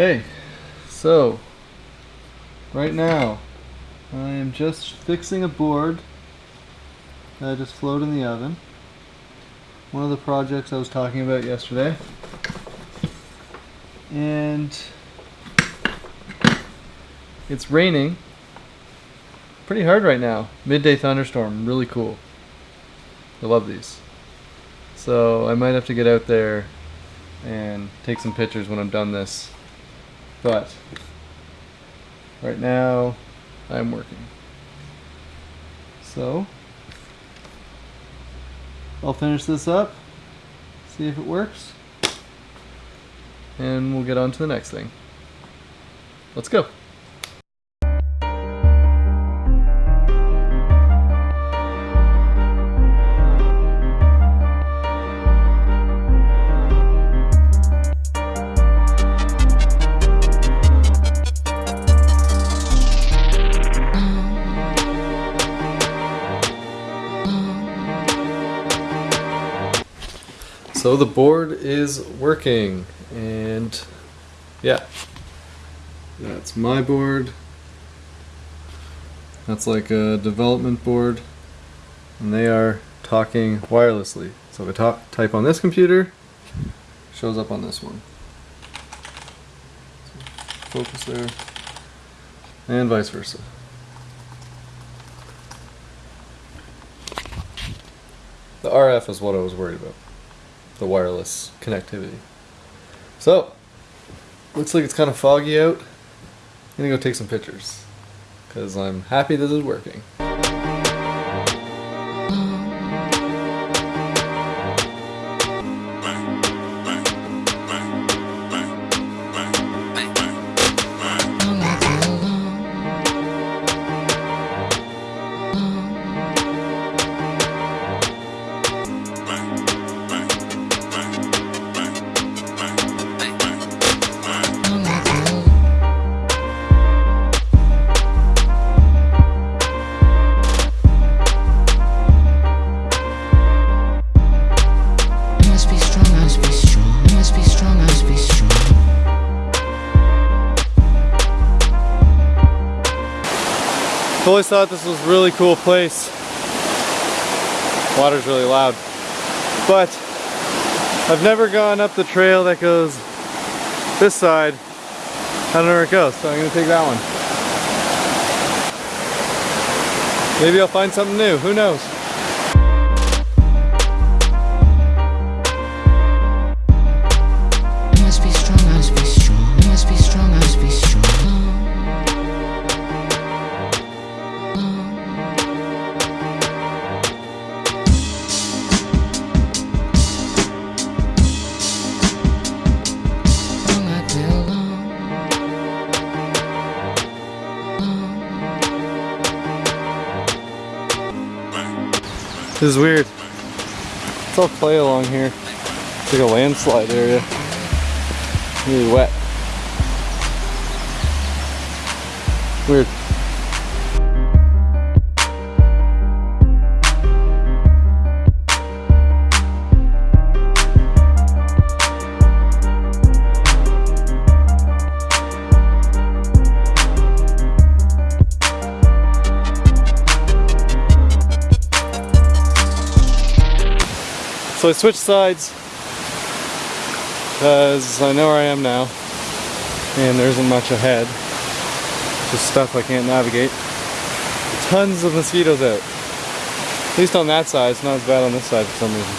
Hey, so right now I am just fixing a board that I just floated in the oven. One of the projects I was talking about yesterday. And it's raining pretty hard right now. Midday thunderstorm, really cool. I love these. So I might have to get out there and take some pictures when I'm done this. But right now I'm working. So I'll finish this up, see if it works, and we'll get on to the next thing. Let's go. So the board is working and yeah, that's my board. That's like a development board and they are talking wirelessly. So if I type on this computer, shows up on this one. Focus there and vice versa. The RF is what I was worried about the wireless connectivity. So, looks like it's kind of foggy out. I'm gonna go take some pictures because I'm happy this is working. Always thought this was a really cool place. Water's really loud. But I've never gone up the trail that goes this side. I don't know where it goes, so I'm gonna take that one. Maybe I'll find something new, who knows? This is weird. It's all clay along here. It's like a landslide area. Really wet. Weird. So I switched sides because I know where I am now and there isn't much ahead. Just stuff I can't navigate. Tons of mosquitoes out. At least on that side, it's not as bad on this side for some reason.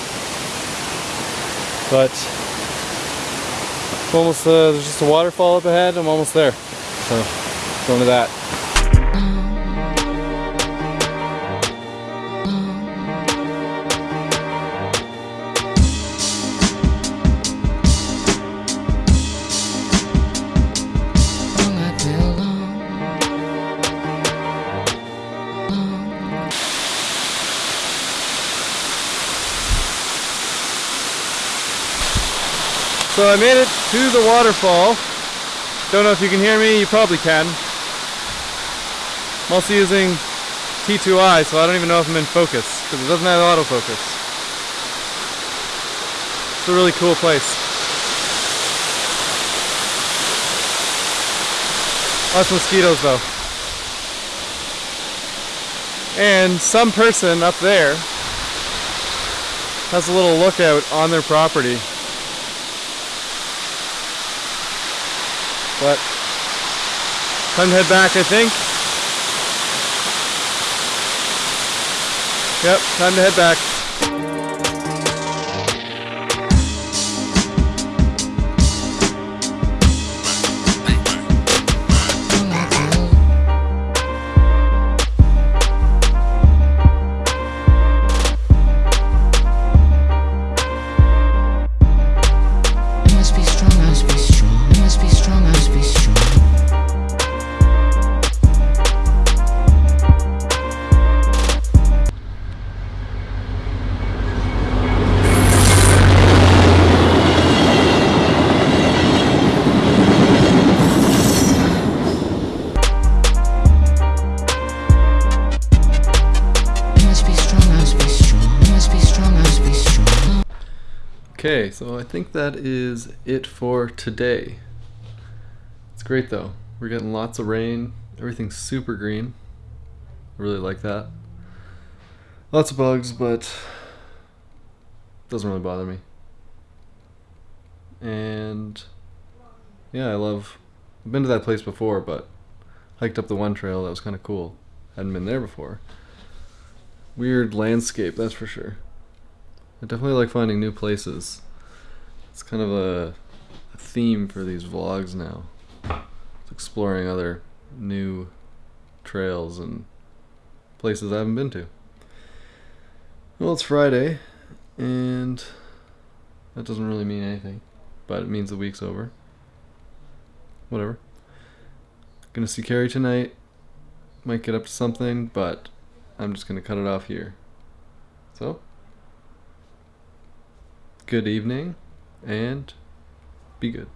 But almost uh, there's just a waterfall up ahead. I'm almost there. So going to that. So I made it to the waterfall. Don't know if you can hear me, you probably can. I'm also using T2i, so I don't even know if I'm in focus, because it doesn't have autofocus. It's a really cool place. Lots of mosquitoes though. And some person up there has a little lookout on their property. But time to head back, I think. Yep, time to head back. Okay, so I think that is it for today. It's great though. We're getting lots of rain. Everything's super green. I really like that. Lots of bugs, but doesn't really bother me. And yeah, I love. I've been to that place before, but hiked up the one trail. That was kind of cool. Hadn't been there before. Weird landscape, that's for sure. I definitely like finding new places. It's kind of a, a theme for these vlogs now. It's exploring other new trails and places I haven't been to. Well, it's Friday, and that doesn't really mean anything, but it means the week's over. Whatever. Gonna see Carrie tonight. Might get up to something, but I'm just gonna cut it off here. So, good evening and be good.